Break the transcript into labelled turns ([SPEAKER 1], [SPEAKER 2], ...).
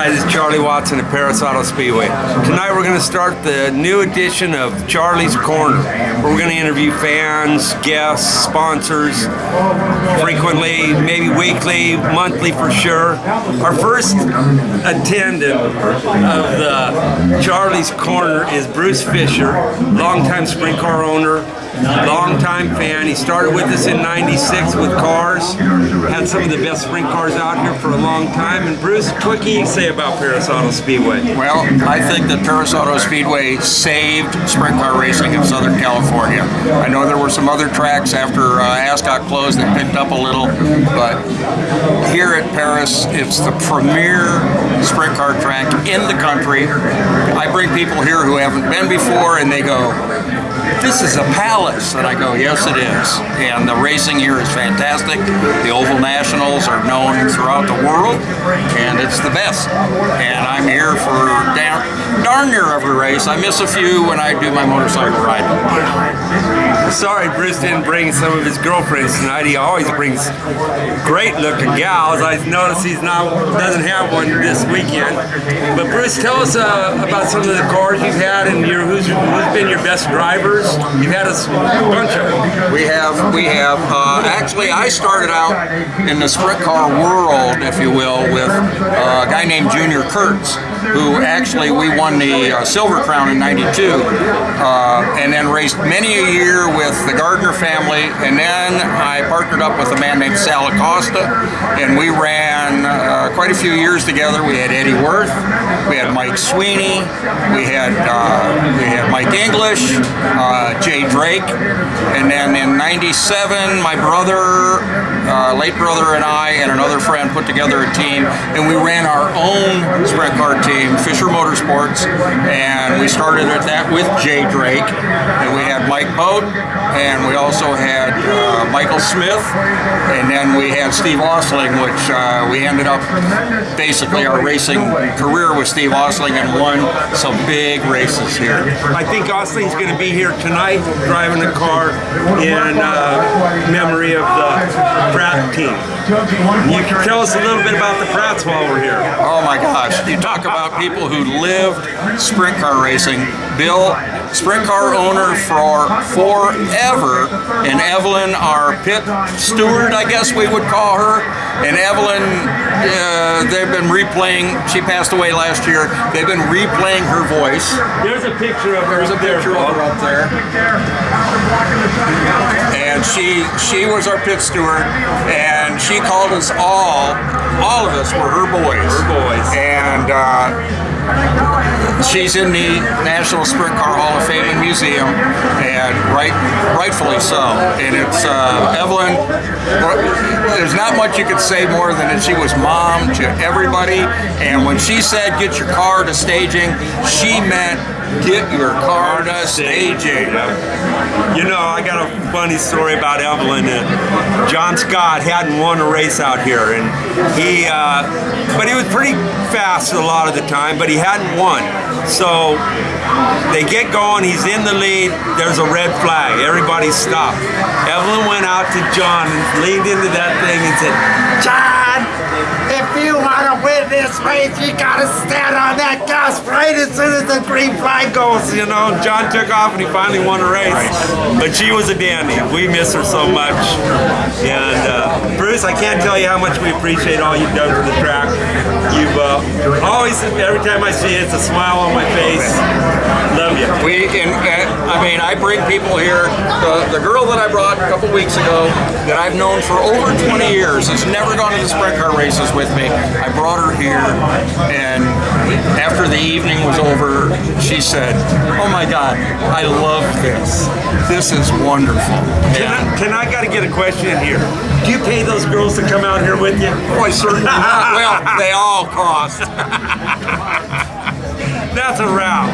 [SPEAKER 1] Hi, this is Charlie Watson at Perris Auto Speedway. Tonight we're going to start the new edition of Charlie's Corner. We're going to interview fans, guests, sponsors, frequently, maybe weekly, monthly for sure. Our first attendant of the Charlie's Corner is Bruce Fisher, longtime sprint car owner, longtime fan. He started with us in 96 with cars, had some of the best sprint cars out here for a long time. And Bruce, what can you say about Perris Auto Speedway?
[SPEAKER 2] Well, I think that Perris Auto Speedway saved sprint car racing in Southern California. I know there were some other tracks after uh, Ascot closed that picked up a little, but here at Perris, it's the premier sprint car track in the country. I bring people here who haven't been before and they go, this is a palace. And I go, yes it is. And the racing here is fantastic. The Oval Nationals are known throughout the world and it's the best. And I'm here for darn, darn near every race. I miss a few when I do my motorcycle ride.
[SPEAKER 1] Sorry Bruce didn't bring some of his girlfriends tonight. He always brings great looking gals. I notice he's not doesn't have one this weekend. But Bruce, tell us uh, about some of the cars you've had and your who's, who's been your best drivers. You've had a bunch of them.
[SPEAKER 2] We have, we have. Uh, actually, I started out in the sprint car world, if you will, with uh, a guy named Junior Kurtz, who actually we won the uh, Silver Crown in '92, uh, and then raced many a year with the Gardner family, and then I partnered up with a man named Sal Acosta, and we ran uh, quite a few years together. We had Eddie Worth, we had Mike Sweeney, we had uh, we had Mike English, uh, Jay Drake, and then in '97, my brother, uh, late brother, and I and another friend put together a team, and we ran our own sprint car team, Fisher Motorsports, and we started at that with Jay Drake, and we had Mike Boat, and we also had uh, Michael Smith, and then we had Steve Osling, which uh, we ended up basically our racing career with Steve Osling and won some big races here.
[SPEAKER 1] I think Osling's going to be here tonight driving a car in uh, memory of the Pratt team. You can tell us a little bit about the Pratts while we're here.
[SPEAKER 2] Oh my gosh, you talk about people who lived sprint car racing. Bill, sprint car owner for forever, and Evelyn, our pit steward, I guess we would call her. And Evelyn, uh, they've been replaying, she passed away last year, they've been replaying her voice.
[SPEAKER 1] There's a picture of her.
[SPEAKER 2] There's a picture of her up there. And she she was our pit steward, and she called us all, all of us were her boys.
[SPEAKER 1] Her boys.
[SPEAKER 2] And uh, she's in the National Sprint Car Hall of Fame and Museum, and right, rightfully so. And it's uh, Evelyn. There's not much you could say more than that she was mom to everybody. And when she said "get your car to staging," she meant get your car to staging.
[SPEAKER 1] You know, I got a funny story about Evelyn. Uh, John Scott hadn't won a race out here, and he, uh, but he was pretty fast a lot of the time, but he hadn't won. So they get going, he's in the lead, there's a red flag, everybody stopped. Evelyn went out to John and leaned into that thing and said, John, if you want to win this race, you gotta stand on that gas right as soon as the green flag goes. You know, John took off and he finally won a race. But she was a dandy. We miss her so much. And uh, Bruce, I can't tell you how much we appreciate all you've done for the track. You've uh, always, every time I see you, it's a smile on my face. You.
[SPEAKER 2] We, and, uh, I mean, I bring people here. The, the girl that I brought a couple weeks ago that I've known for over 20 years has never gone to the sprint car races with me. I brought her here, and after the evening was over, she said, "Oh my God, I love this. This is wonderful."
[SPEAKER 1] Can I, can I got to get a question in here? Do you pay those girls to come out here with you?
[SPEAKER 2] Boy, certainly not. Well, they all cost.
[SPEAKER 1] That's a wrap.